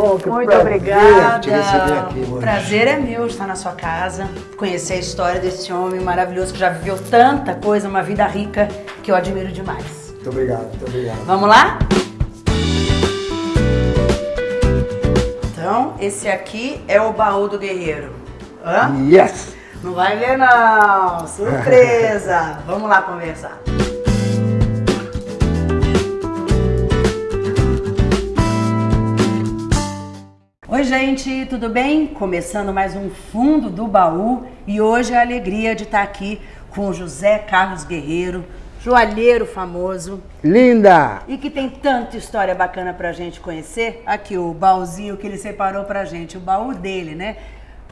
bom, que Muito prazer obrigada. te receber aqui hoje. Prazer é meu estar na sua casa, conhecer a história desse homem maravilhoso que já viveu tanta coisa, uma vida rica que eu admiro demais. Muito obrigado, muito obrigado. Vamos lá? Então, esse aqui é o baú do guerreiro. Hã? Yes! Não vai ver não, surpresa. Vamos lá conversar. Oi gente, tudo bem? Começando mais um Fundo do Baú e hoje é a alegria de estar aqui com o José Carlos Guerreiro, joalheiro famoso Linda! e que tem tanta história bacana pra gente conhecer. Aqui o baúzinho que ele separou pra gente, o baú dele, né?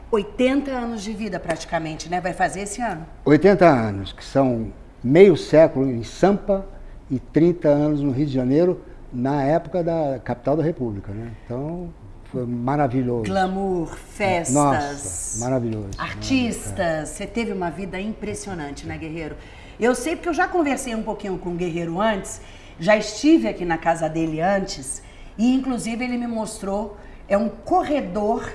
80 anos de vida praticamente, né? Vai fazer esse ano. 80 anos, que são meio século em Sampa e 30 anos no Rio de Janeiro, na época da capital da República, né? Então, foi maravilhoso. Glamour, festas, Nossa, maravilhoso. artistas. Você teve uma vida impressionante, né, Guerreiro? Eu sei porque eu já conversei um pouquinho com o Guerreiro antes, já estive aqui na casa dele antes e inclusive ele me mostrou é um corredor.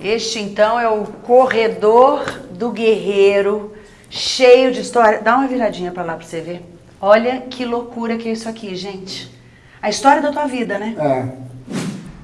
Este então é o corredor do Guerreiro, cheio de história. Dá uma viradinha pra lá pra você ver. Olha que loucura que é isso aqui, gente. A história da tua vida, né? É,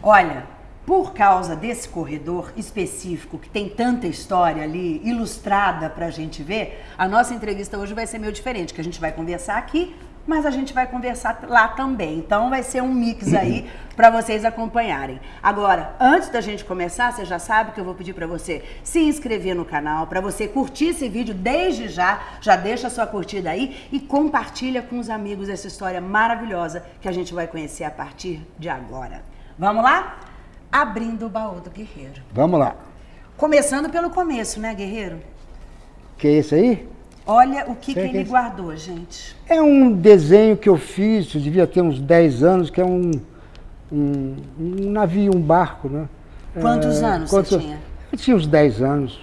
Olha, por causa desse corredor específico que tem tanta história ali ilustrada pra gente ver, a nossa entrevista hoje vai ser meio diferente, que a gente vai conversar aqui, mas a gente vai conversar lá também. Então vai ser um mix aí pra vocês acompanharem. Agora, antes da gente começar, você já sabe que eu vou pedir pra você se inscrever no canal, pra você curtir esse vídeo desde já, já deixa a sua curtida aí e compartilha com os amigos essa história maravilhosa que a gente vai conhecer a partir de agora. Vamos lá? Abrindo o baú do guerreiro. vamos lá. Começando pelo começo, né, guerreiro? Que é esse aí? Olha o que, que que ele é- guardou, gente. É um desenho que eu fiz, eu devia ter uns 10 anos, que é um, um, um navio, um barco, né? Quantos É, anos você tinha? Eu tinha uns 10 anos.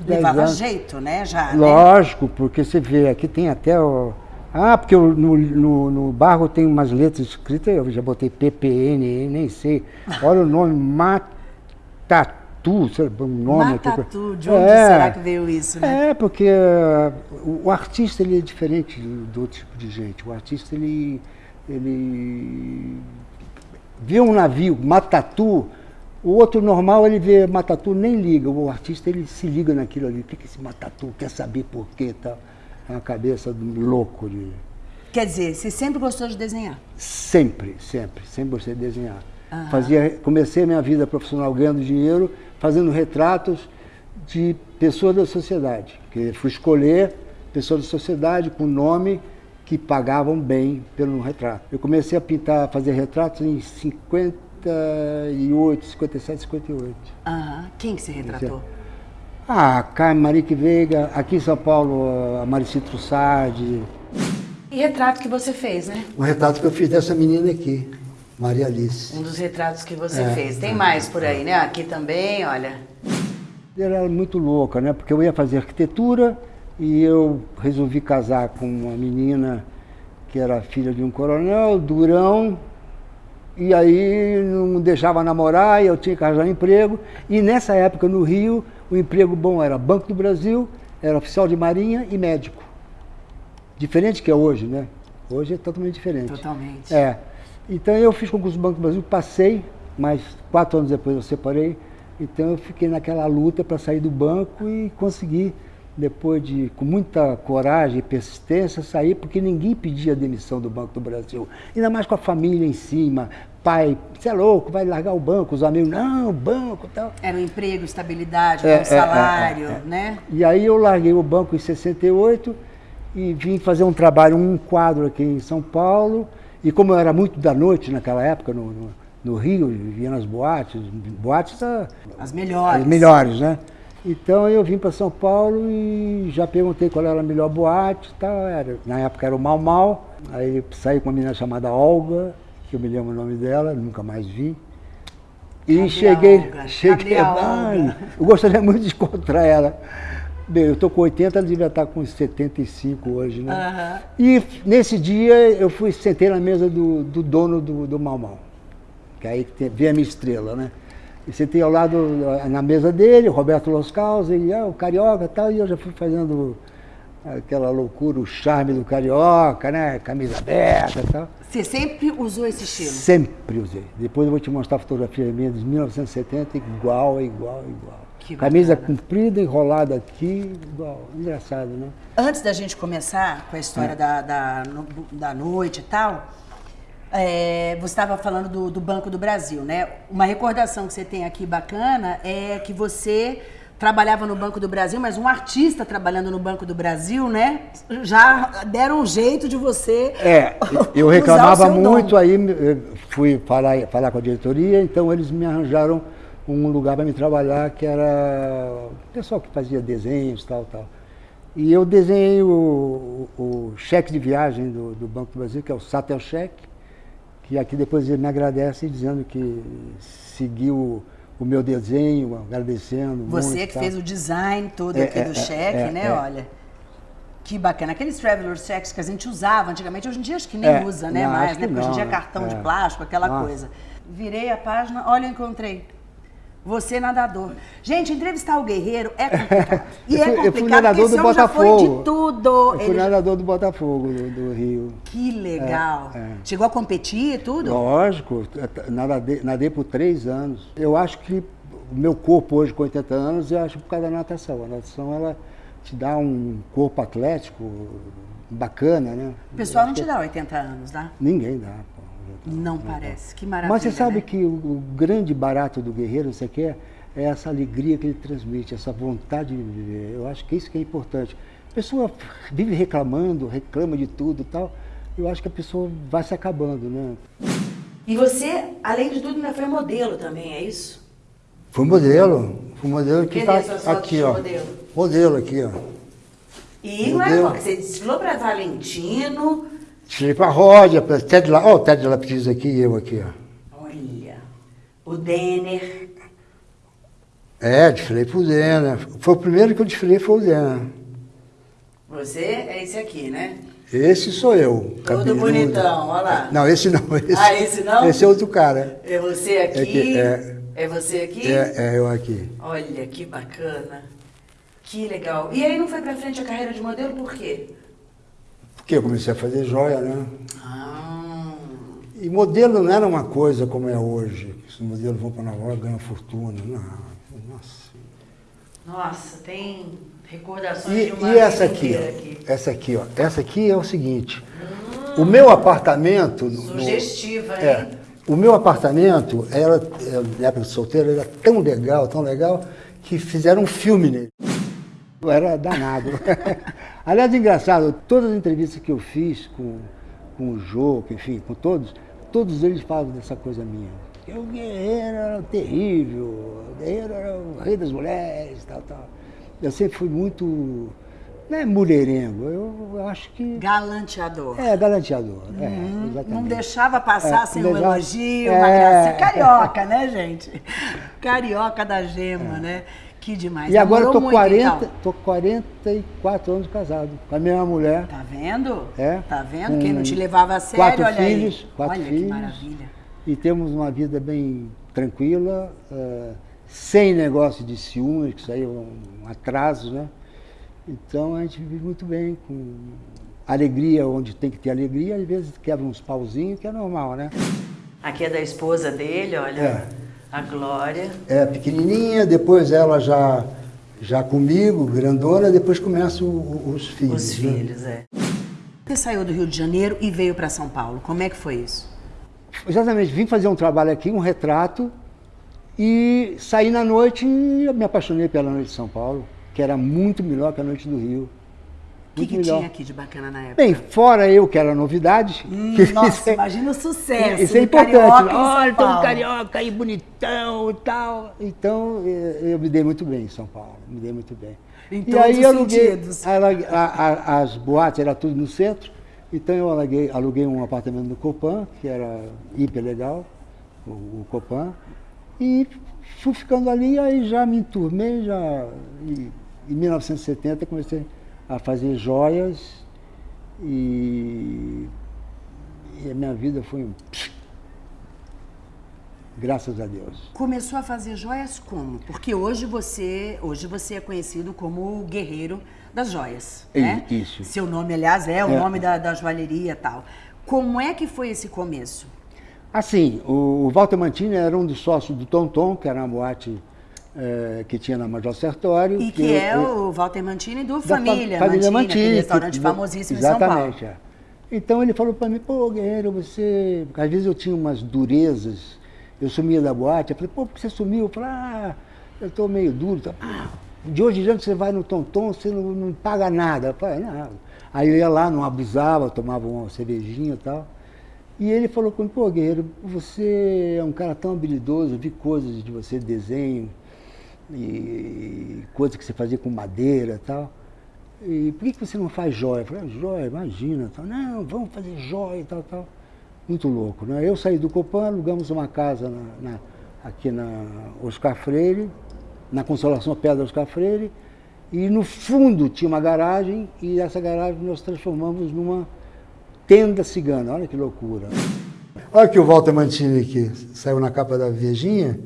Uns 10 Levava anos. jeito, né, já, né? Lógico, porque você vê, aqui tem até o... Ah, porque eu- no, no, no barco tem umas letras escritas, eu já botei PPN, nem sei. Olha o nome, Matatu, sei lá, o nome. Matatu, de onde É. será que veio isso, né? É, porque uh, o, artista ele é diferente do, do outro tipo de gente. O artista ele, ele vê um navio, Matatu, o outro normal ele vê Matatu, nem liga. O artista ele se liga naquilo ali. O que é esse Matatu quer saber por quê? Tá? É uma cabeça do louco de. Quer dizer, você sempre gostou de desenhar? Sempre, sempre, sempre gostei de desenhar. Aham. Fazia, comecei a minha vida profissional ganhando dinheiro, fazendo retratos de pessoas da sociedade. Porque fui escolher pessoas da sociedade com nome que pagavam bem pelo retrato. Eu comecei a pintar, fazer retratos em 58, 57, 58. Aham. Quem que você retratou? Ah, Carmen Marique Veiga, aqui em São Paulo, a Marici Trussardi. E retrato que você fez, né? Um retrato que eu fiz dessa menina aqui, Maria Alice. Um dos retratos que você É, fez. Tem mais por aí, né? Aqui também, olha. Ela era muito louca, né? Porque eu ia fazer arquitetura e eu resolvi casar com uma menina que era filha de um coronel, Durão, e aí não deixava namorar e eu tinha que arranjar emprego. E nessa época no Rio, o emprego bom era Banco do Brasil, era oficial de marinha e médico. Diferente que é hoje, né? Hoje é totalmente diferente. Totalmente. É. Então eu fiz concurso do Banco do Brasil, passei, mas quatro anos depois eu separei. Então eu fiquei naquela luta para sair do banco e consegui, depois de, com muita coragem e persistência, sair, porque ninguém pedia demissão do Banco do Brasil. Ainda mais com a família em cima. Pai, você é louco, vai largar o banco, os amigos, não, banco tal. Era um emprego, estabilidade, É, bom é, salário, é, é, é. né? E aí eu larguei o banco em 68 e vim fazer um trabalho, um quadro aqui em São Paulo. E como eu era muito da noite naquela época, no, no, no Rio, vivia nas boates, boates ah, As melhores. as melhores, né? Então eu vim para São Paulo e já perguntei qual era a melhor boate e tal. Era, na época era o Mal Mal. Aí saí com uma menina chamada Olga, que eu me lembro o nome dela, nunca mais vi. E Cadê cheguei, Olga? cheguei, Olga? eu gostaria muito de encontrar ela. Bem, eu tô com 80, ela devia estar com uns 75 hoje, né? E nesse dia eu fui, sentei na mesa do, do dono do, do Mal Mal, que é aí que tem, vem a minha estrela, né? E você tem ao lado, na mesa dele, Roberto Los Caus, e ah, o Carioca e tal, e eu já fui fazendo aquela loucura, o charme do carioca, né? Camisa aberta e tal. Você sempre usou esse estilo? Sempre usei. Depois eu vou te mostrar a fotografia minha de 1970, igual, igual, igual. Que Camisa bacana. comprida, enrolada aqui, igual. Engraçado, né? Antes da gente começar com a história É. da, da, no- da noite e tal, é, você estava falando do, do Banco do Brasil, né? Uma recordação que você tem aqui bacana é que você trabalhava no Banco do Brasil, mas um artista trabalhando no Banco do Brasil, né? Já deram um jeito de você. É, eu reclamava dom. muito, aí fui falar, falar com a diretoria, então eles me arranjaram um lugar para me trabalhar, que era o pessoal que fazia desenhos, tal, tal. E eu desenhei o, o- o cheque de viagem do, do Banco do Brasil, que é o Satel Cheque, que aqui depois ele me agradece dizendo que seguiu o meu desenho, agradecendo Você muito, que tal. fez o design todo É, aqui é, do é, cheque, é, né? é. Olha. Que bacana. Aqueles traveler checks que a gente usava antigamente, hoje em dia acho que nem É, usa, né? não, mais, né? que Porque hoje em não, dia é cartão de É. plástico, aquela Nossa. coisa. Virei a página, olha, eu encontrei. Você nadador. Gente, entrevistar o guerreiro é complicado. E Eu é fui- eu fui complicado nadador porque esse do homem já foi Botafogo. de tudo. Eu fui Ele- nadador do Botafogo, do, do Rio. Que legal. É, é. Chegou a competir e tudo? Lógico, nadei, nadei por três anos. Eu acho que o meu corpo hoje, com 80 anos, eu acho por causa da natação. A natação, ela te dá um corpo atlético bacana, né? O pessoal Eu não te dá 80 anos, tá? Ninguém dá, pô. Não parece. Que maravilha. Mas você sabe né? que o, o grande barato do guerreiro, você quer, é essa alegria que ele transmite, essa vontade de viver. Eu acho que isso que é importante. A pessoa vive reclamando, reclama de tudo e tal. Eu acho que a pessoa vai se acabando, né? E você, além de tudo, ainda foi modelo também, é isso? Fui modelo. Fui modelo que tá fotos aqui, ó. modelo? Modelo aqui, ó. E não é Modelo. pouco, você desfilou para Valentino. Tirei pra Rodia, pra Ted La... Ó, o Ted Lapidis aqui e eu aqui, ó. Olha, o Denner. É, desfilei pro Zena. Foi o primeiro que eu desfilei foi o Zena. Você é esse aqui, né? Esse sou eu. Todo bonitão, olha lá. Não, esse não. Esse, Ah, esse não? Esse é outro cara. É você aqui. É que- é. É você aqui? É, é eu aqui. Olha, que bacana. Que legal. E aí não foi pra frente a carreira de modelo por quê? Porque eu comecei a fazer joia, né? Ah, E modelo não era uma coisa como é hoje. que Os modelos vão para Nova York ganham fortuna. Não, nossa. nossa, tem recordações E, de uma e essa aqui, ó, essa aqui, ó. Essa aqui é o seguinte. O meu apartamento. no- no- Sugestiva, hein? É. O meu apartamento, era, é, na época de solteiro, era tão legal, tão legal, que fizeram um filme nele. Eu era danado. Aliás, engraçado, todas as entrevistas que eu fiz com, com o Jô, enfim, com todos, todos eles falam dessa coisa minha. Que o guerreiro era terrível, o guerreiro era o rei das mulheres, tal, tal. Eu sempre fui muito, não é mulherengo, eu, eu acho que... Galanteador. É, galanteador, é, exatamente. Não deixava passar É, sem um legal. elogio, É. uma gracinha. Carioca, né, gente? Carioca da gema, né? Que demais. E agora eu tô, muito, 40, então? tô 44 anos casado com a mesma mulher. Tá vendo? É. Tá vendo? Quem não te levava a sério, quatro olha filhos, aí. quatro olha que filhos. maravilha. E temos uma vida bem tranquila, eh, sem negócio de ciúmes, que isso aí é um atraso, né? Então a gente vive muito bem, com alegria onde tem que ter alegria, às vezes quebra uns pauzinhos, que é normal, né? Aqui é da esposa dele, olha. É. A Glória. É pequenininha, depois ela já, já comigo, grandona, depois começam os filhos. Os né? filhos, é. Você saiu do Rio de Janeiro e veio para São Paulo. Como é que foi isso? Exatamente, vim fazer um trabalho aqui, um retrato, e saí na noite e eu me apaixonei pela noite de São Paulo, que era muito melhor que a noite do Rio. O que, que tinha aqui de bacana na época? Bem, fora eu, que era novidade. Hum, que nossa, isso é- imagina o sucesso. Isso é importante. São Olha, tem um carioca aí bonitão e tal. Então, eh, eu me dei muito bem em São Paulo, me dei muito bem. Em e aí eu aluguei, aluguei- a- a- as boates eram tudo no centro, então eu aluguei, aluguei um apartamento no Copan, que era hiper legal, o, o Copan, e fui ficando ali, aí já me enturmei, já, e, em 1970 comecei a fazer joias e, e a minha vida foi um... graças a Deus. Começou a fazer joias como? Porque hoje você, hoje você é conhecido como o guerreiro das joias, É, né? isso. Seu nome, aliás, é o É. nome da, da joalheria e tal. Como é que foi esse começo? Assim, o, o Walter Mantini era um dos sócios do Tom Tom, que era uma boate eh, que tinha na Major Sertório. E que eu- é eu- o Walter Mantini do Família, família Mantini, Mantini, restaurante que- famosíssimo em São Paulo. Exatamente, é. Então ele falou para mim, pô, Guerreiro, você... Porque às vezes eu tinha umas durezas, eu sumia da boate, eu falei, pô, por que você sumiu? Eu falei, ah, eu tô meio duro. Tá? Ah, de hoje em diante você vai no Tonton, você não, não paga nada. Eu falei, não. Aí eu ia lá, não abusava, tomava uma cervejinha e tal. E ele falou comigo, pô, Guerreiro, você é um cara tão habilidoso, eu vi coisas de você, desenho, e coisas que você fazia com madeira e tal. E por que, que você não faz joia? Eu falei, ah, joia, imagina. Tal. Não, vamos fazer joia e tal, tal. Muito louco, né? Eu saí do Copan, alugamos uma casa na- na- aqui na Oscar Freire, na Consolação Pedra Oscar Freire, e no fundo tinha uma garagem, e essa garagem nós transformamos numa tenda cigana. Olha que loucura. Olha que o Walter Mantini aqui, saiu na capa da Viejinha,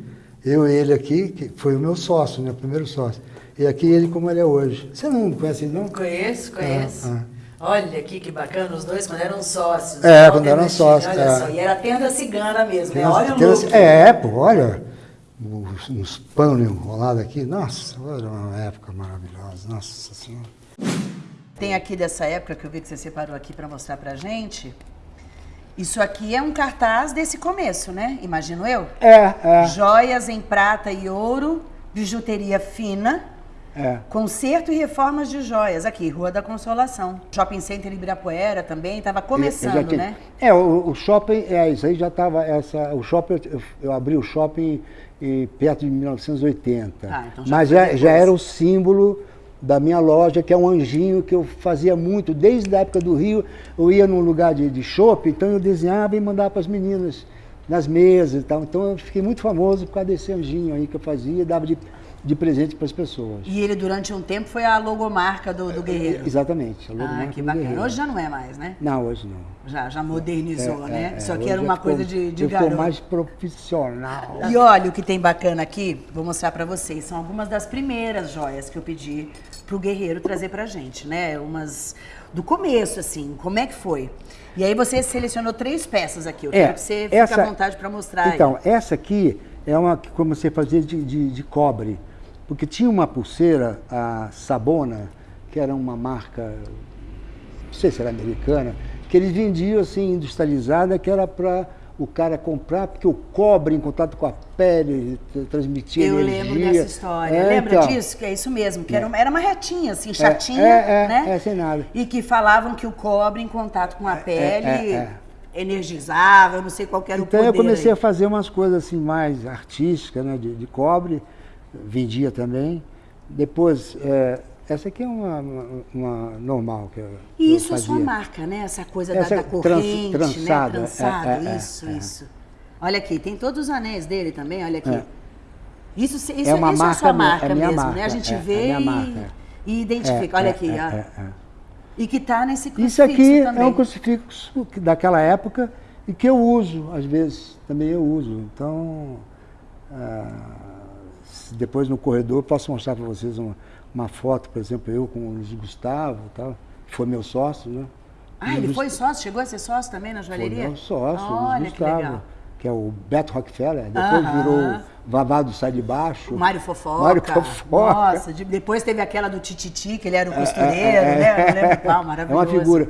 eu e ele aqui, que foi o meu sócio, né, o primeiro sócio. E aqui ele como ele é hoje. Você não conhece ele, não? Conheço, conheço. Ah, Olha aqui que bacana, os dois quando eram sócios. É, Walter quando eram sócios, Olha é. só, e era tenda cigana mesmo, né? Tem Olha o umas- look. É, pô, olha, uns, uns panos enrolados aqui. Nossa, olha uma época maravilhosa, nossa senhora. Tem aqui dessa época que eu vi que você separou aqui para mostrar pra gente. Isso aqui é um cartaz desse começo, né? Imagino eu. É, é, Joias em prata e ouro, bijuteria fina, é. conserto e reformas de joias. Aqui, Rua da Consolação. Shopping Center Ibirapuera também, estava começando, já tinha- né? É, o, o shopping, é, isso aí já estava, essa, o shopping, eu, eu abri o shopping em, perto de 1980. Ah, então já Mas já, já era o símbolo da minha loja, que é um anjinho que eu fazia muito, desde a época do Rio, eu ia num lugar de, de shopping, então eu desenhava e mandava para as meninas nas mesas e tal. Então eu fiquei muito famoso por causa desse anjinho aí que eu fazia dava de, de presente para as pessoas. E ele, durante um tempo, foi a logomarca do, do Guerreiro. Exatamente. a Ah, logomarca que do bacana. Guerreiro. Hoje já não é mais, né? Não, hoje não. Já, já modernizou, É, né? é, aqui hoje era uma ficou- coisa de, de ficou garoto. mais profissional. E olha o que tem bacana aqui, vou mostrar pra vocês. São algumas das primeiras joias que eu pedi pro Guerreiro trazer pra gente, né? Umas do começo, assim, como é que foi? E aí você selecionou três peças aqui. Eu quero que você fique à vontade pra mostrar aí. É, Então, essa aqui é uma que comecei a fazer de, de, de cobre. Porque tinha uma pulseira, a Sabona, que era uma marca, não sei se era americana, que eles vendiam assim, industrializada, que era para o cara comprar, porque o cobre em contato com a pele tra- transmitia Eu energia. lembro dessa história. É, Lembra então, disso? Que é isso mesmo, que era, uma, era uma retinha, assim, chatinha, é, é, né? é, sem nada. E que falavam que o cobre em contato com a pele é, é. energizava, eu não sei qual que era Então o eu poder. comecei aí. a fazer umas coisas assim mais artísticas, né, de, de cobre, vendia também. Depois, é, essa aqui é uma, uma, normal que eu, E eu isso é sua marca, né? Essa coisa Essa da, da trans- corrente, trançada, né? Trançado, é, é, isso, é. isso. Olha aqui, tem todos os anéis dele também, olha aqui. É. Isso, isso, É uma isso é a marca sua minha- marca é minha mesmo, né? marca, A gente vê e, marca. e identifica. Olha aqui, ó. E que tá nesse crucifixo Isso aqui também. é um crucifixo que- daquela época e que eu uso, às vezes também eu uso. Então, ah, depois no corredor posso mostrar para vocês uma, uma foto, por exemplo, eu com o Luiz Gustavo, tal, que foi meu sócio, né? Ah, ele Luiz foi sócio? Chegou a ser sócio também na Foi joalheria? meu sócio, Luiz Olha que Gustavo, legal. que é o Beto Rockefeller, depois Aham. virou Vavado Sai de Baixo. O Mário Fofoca. Mário Fofoca. Nossa, de- depois teve aquela do Tititi, que ele era o costureiro, é, né? Eu não lembro qual, É maravilhoso. uma figura.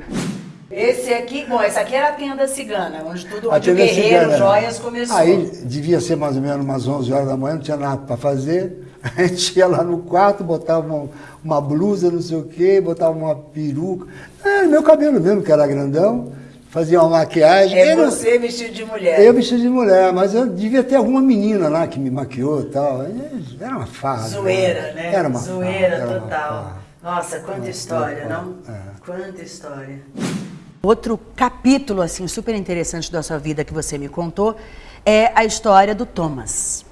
Esse aqui, bom, esse aqui era a tenda cigana, onde tudo, onde o Guerreiro cigana. Joias começou. Aí devia ser mais ou menos umas 11 horas da manhã, não tinha nada para fazer. A gente ia lá no quarto, botava uma, uma blusa, não sei o quê, botava uma peruca. Era meu cabelo mesmo, que era grandão. Fazia uma maquiagem. É Era- você vestido de mulher. Eu vestido de mulher, mas eu devia ter alguma menina lá que me maquiou e tal. Era uma farra. Zoeira, né? Era uma Zoeira farra, uma total. farra. Nossa, quanta história, não? É. Quanta história. Outro capítulo, assim, super interessante da sua vida que você me contou é a história do Thomas.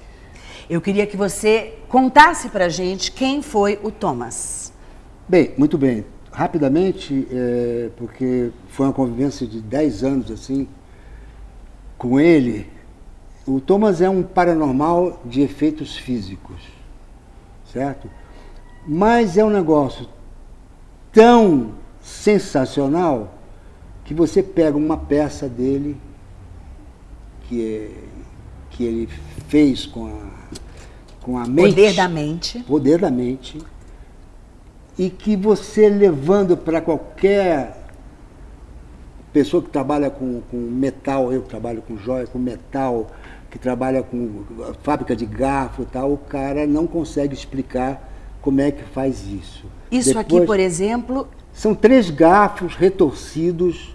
Eu queria que você contasse pra gente quem foi o Thomas. Bem, muito bem. Rapidamente, é, porque foi uma convivência de 10 anos assim, com ele, o Thomas é um paranormal de efeitos físicos, certo? Mas é um negócio tão sensacional que você pega uma peça dele que, é, que ele fez com a, com a mente. Poder da mente. Poder da mente. E que você levando para qualquer pessoa que trabalha com, com metal, eu que trabalho com joia, com metal, que trabalha com fábrica de garfo e tal, o cara não consegue explicar como é que faz isso. Isso Depois, aqui, por exemplo... São três garfos retorcidos,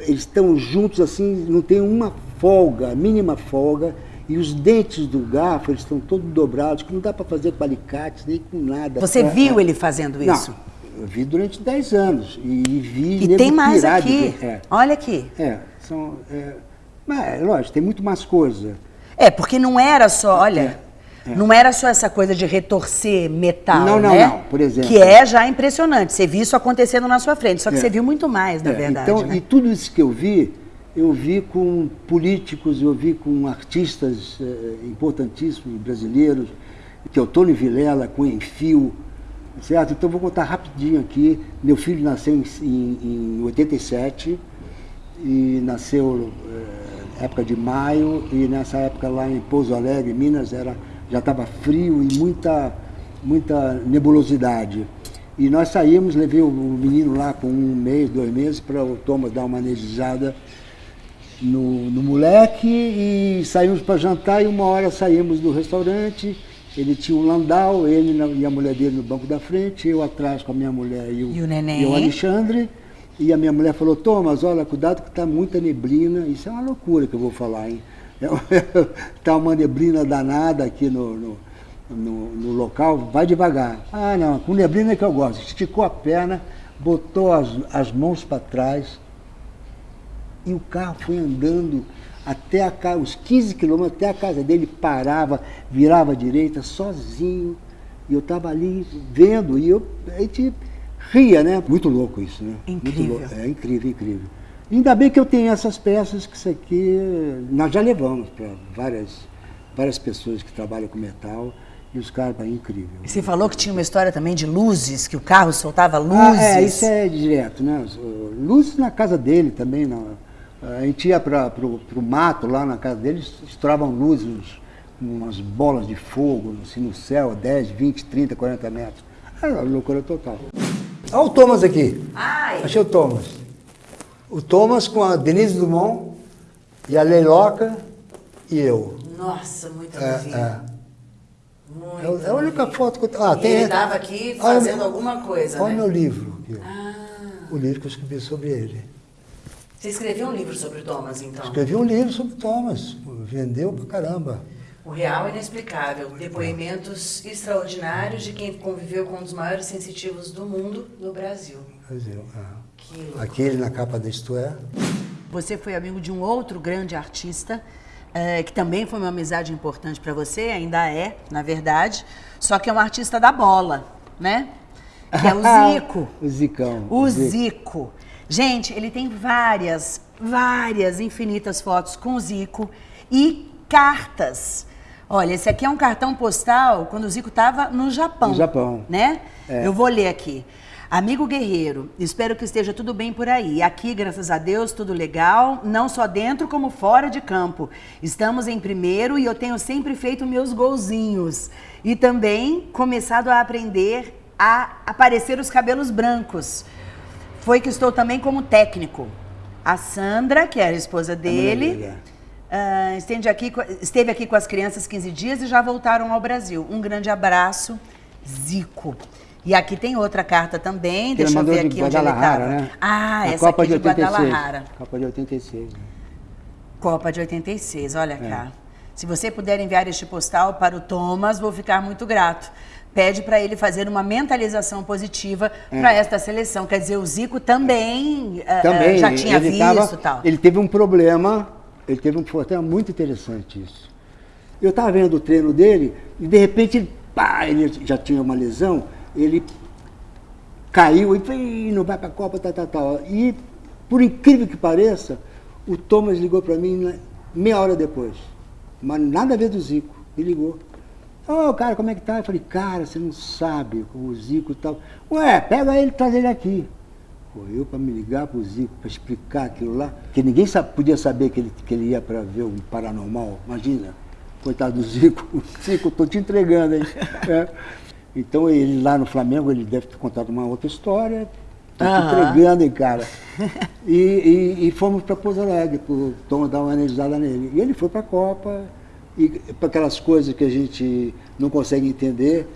eles estão juntos assim, não tem uma folga, mínima folga, e os dentes do garfo, eles estão todos dobrados, que não dá para fazer com alicates, nem com nada. Você pra, viu ele fazendo isso? Não, eu vi durante 10 anos, e vi... E tem mais aqui, é, olha aqui. É, são... É, mas, lógico, tem muito mais coisa. É, porque não era só, olha, é, é. não era só essa coisa de retorcer metal, não, não, né? Não, por exemplo. Que é já impressionante. Você viu isso acontecendo na sua frente, só que é. você viu muito mais, na é, verdade. Então, né? e tudo isso que eu vi, eu vi com políticos, eu vi com artistas eh, importantíssimos brasileiros, que é o Tony Vilela, com Enfio, certo? Então vou contar rapidinho aqui. Meu filho nasceu em, em, em 87 e nasceu eh, época de maio e nessa época lá em Pouso Alegre, Minas, era, já estava frio e muita, muita nebulosidade. E nós saímos, levei o menino lá com um mês, dois meses, para o Thomas dar uma energizada no, no moleque e saímos para jantar e uma hora saímos do restaurante. Ele tinha um landau, ele e a mulher dele no banco da frente, eu atrás com a minha mulher e o, e o. E o Alexandre. E a minha mulher falou, Thomas, olha, cuidado que está muita neblina. Isso é uma loucura que eu vou falar, hein? Está uma neblina danada aqui no, no, no, no, local, vai devagar. Ah, não, com neblina é que eu gosto. Esticou a perna, botou as, as mãos para trás e o carro foi andando até a casa, os 15 quilômetros até a casa dele, parava, virava à direita, sozinho. E eu estava ali vendo, e eu, a gente ria, né? Muito louco isso, né? Incrível. É incrível, incrível. Ainda bem que eu tenho essas peças que isso aqui nós já levamos para várias, várias pessoas que trabalham com metal. E os caras, é incrível. E você falou que tinha uma história também de luzes, que o carro soltava luzes. Ah, é, isso é direto, né? Luzes na casa dele também. Não. A gente ia para o mato lá na casa dele, estouravam luzes, umas bolas de fogo assim, no céu, 10, 20, 30, 40 metros. Era loucura total. Olha o Thomas aqui. Ai. Achei o Thomas. O Thomas com a Denise Dumont e a Leiloca e eu. Nossa, muito é, é. Muito é, a única foto que eu Ah, tem. Ele estava aqui fazendo olha, alguma coisa. Olha né? meu livro. Aqui, ah. O livro que eu escrevi sobre ele. Você escreveu um livro sobre o Thomas, então? Escrevi um livro sobre o Thomas. Vendeu pra caramba. O Real Inexplicável, depoimentos extraordinários de quem conviveu com um dos maiores sensitivos do mundo, no Brasil. Brasil, é. Aquele na capa da Isto É. Você foi amigo de um outro grande artista, é, que também foi uma amizade importante para você, ainda é, na verdade, só que é um artista da bola, né? Que é o Zico. o Zicão. O Zico. Zico. Gente, ele tem várias, várias, infinitas fotos com o Zico e cartas Olha, esse aqui é um cartão postal quando o Zico estava no Japão. No Japão. Né? É. Eu vou ler aqui. Amigo guerreiro, espero que esteja tudo bem por aí. Aqui, graças a Deus, tudo legal, não só dentro como fora de campo. Estamos em primeiro e eu tenho sempre feito meus golzinhos. E também começado a aprender a aparecer os cabelos brancos. Foi que estou também como técnico. A Sandra, que era a esposa dele, Uh, esteve, aqui, esteve aqui com as crianças 15 dias e já voltaram ao Brasil. Um grande abraço, Zico. E aqui tem outra carta também, que deixa eu ver aqui onde ele estava. Né? Ah, a essa Copa aqui de, Guadalajara. Copa de 86. Copa de 86, olha é. cá. Se você puder enviar este postal para o Thomas, vou ficar muito grato. Pede para ele fazer uma mentalização positiva é. para esta seleção. Quer dizer, o Zico também, ah, também já tinha visto tava, tal. Ele teve um problema ele teve um foi muito interessante isso. Eu estava vendo o treino dele e de repente ele, pá, ele já tinha uma lesão, ele caiu e foi, não vai para a Copa, tal, tal, tal. E, por incrível que pareça, o Thomas ligou para mim meia hora depois. mas nada a ver do Zico. Me ligou. Ô, oh, cara, como é que tá? Eu falei, cara, você não sabe o Zico e tal. Ué, pega ele e traz ele aqui. Pô, eu para me ligar pro Zico, para explicar aquilo lá, que ninguém podia saber que ele, que ele ia para ver um paranormal, imagina. Coitado do Zico, Zico, tô te entregando, hein? É. Então ele lá no Flamengo, ele deve ter contado uma outra história, tô te entregando, hein, cara. E, e, e fomos para Pouso Alegre, para Tom dar uma analisada nele. E ele foi para a Copa, e para aquelas coisas que a gente não consegue entender,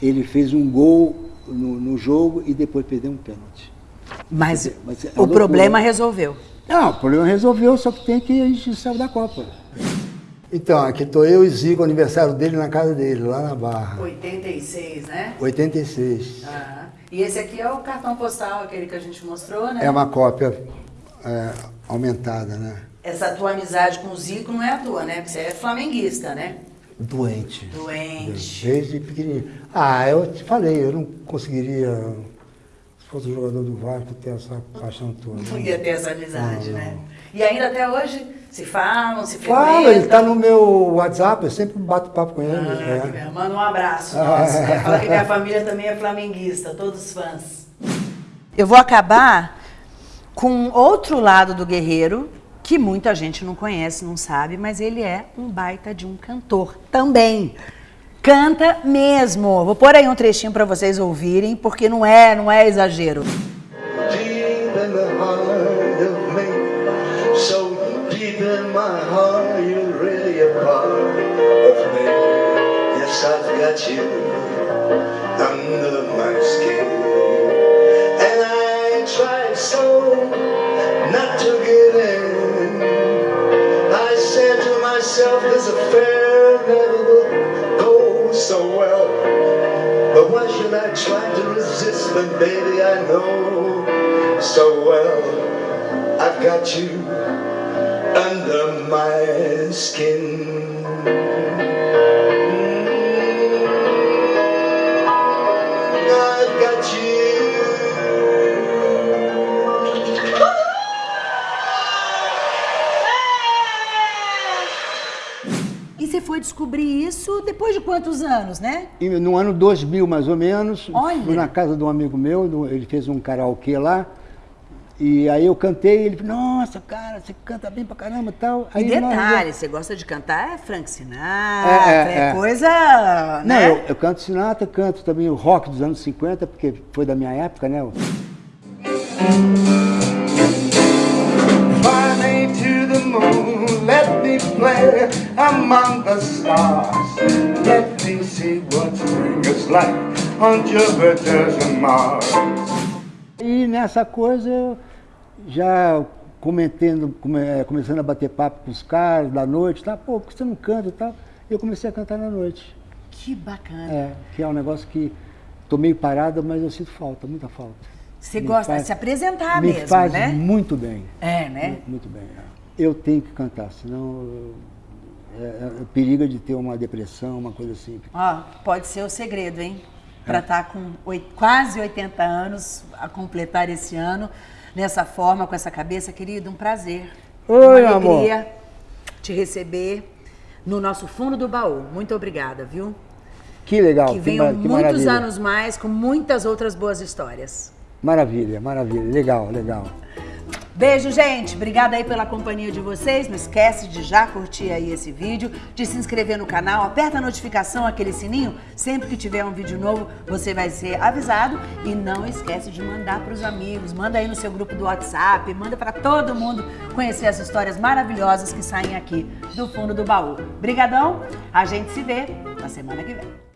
ele fez um gol no, no jogo e depois perdeu um pênalti. Mas, Mas é o problema resolveu. Não, o problema resolveu, só que tem que a gente saiu da Copa. Então, aqui estou eu e Zico, aniversário dele na casa dele, lá na Barra. 86, né? 86. Ah, e esse aqui é o cartão postal, aquele que a gente mostrou, né? É uma cópia é, aumentada, né? Essa tua amizade com o Zico não é a tua, né? Porque você é flamenguista, né? Doente. Doente. Desde pequenininho. Ah, eu te falei, eu não conseguiria fosse jogador do Vasco, ter essa paixão toda. Não ia ter essa amizade, não, né? E ainda até hoje se falam, se Fala, ele está no meu WhatsApp, eu sempre bato papo com ele. Ah, é. Manda um abraço. Ah, é. Fala que minha família também é flamenguista, todos fãs. Eu vou acabar com outro lado do guerreiro, que muita gente não conhece, não sabe, mas ele é um baita de um cantor também. Canta mesmo. Vou pôr aí um trechinho para vocês ouvirem, porque não é, não é exagero. my heart, you're really a part of me. Yes, I've got you under my skin. And I try so not to give in. I said to myself, this affair never will go so well. But why should I try to resist when, baby, I know so well I've got you under my skin. I've got you. você foi descobrir isso depois de quantos anos, né? No ano 2000, mais ou menos. Olha. Fui na casa de um amigo meu, ele fez um karaokê lá. E aí eu cantei, ele falou, nossa, cara, você canta bem pra caramba e tal. Aí e detalhe, nós... você gosta de cantar é Frank Sinatra, é, é, é. coisa, Não, né? eu, eu, canto Sinatra, canto também o rock dos anos 50, porque foi da minha época, né? play among the stars. Let me see what spring is like on Jupiter and Mars. E nessa coisa eu já comentando, come, começando a bater papo com os caras da noite, tá? Pô, por que você não canta e tal? Eu comecei a cantar na noite. Que bacana. É, que é um negócio que tô meio parado, mas eu sinto falta, muita falta. Você me gosta faz, de se apresentar me mesmo, faz né? muito bem. É, né? Muito, muito bem. É eu tenho que cantar, senão é, é, periga de ter uma depressão, uma coisa assim. Ó, pode ser o segredo, hein? Para estar é. tá com oito, quase 80 anos, a completar esse ano, nessa forma, com essa cabeça, querido, um prazer. Oi, uma alegria amor. te receber no nosso fundo do baú. Muito obrigada, viu? Que legal. Que venham que muitos maravilha. anos mais com muitas outras boas histórias. Maravilha, maravilha. Legal, legal. Beijo, gente. Obrigada aí pela companhia de vocês. Não esquece de já curtir aí esse vídeo, de se inscrever no canal, aperta a notificação, aquele sininho. Sempre que tiver um vídeo novo, você vai ser avisado. E não esquece de mandar para os amigos. Manda aí no seu grupo do WhatsApp, manda para todo mundo conhecer as histórias maravilhosas que saem aqui do fundo do baú. Brigadão. A gente se vê na semana que vem.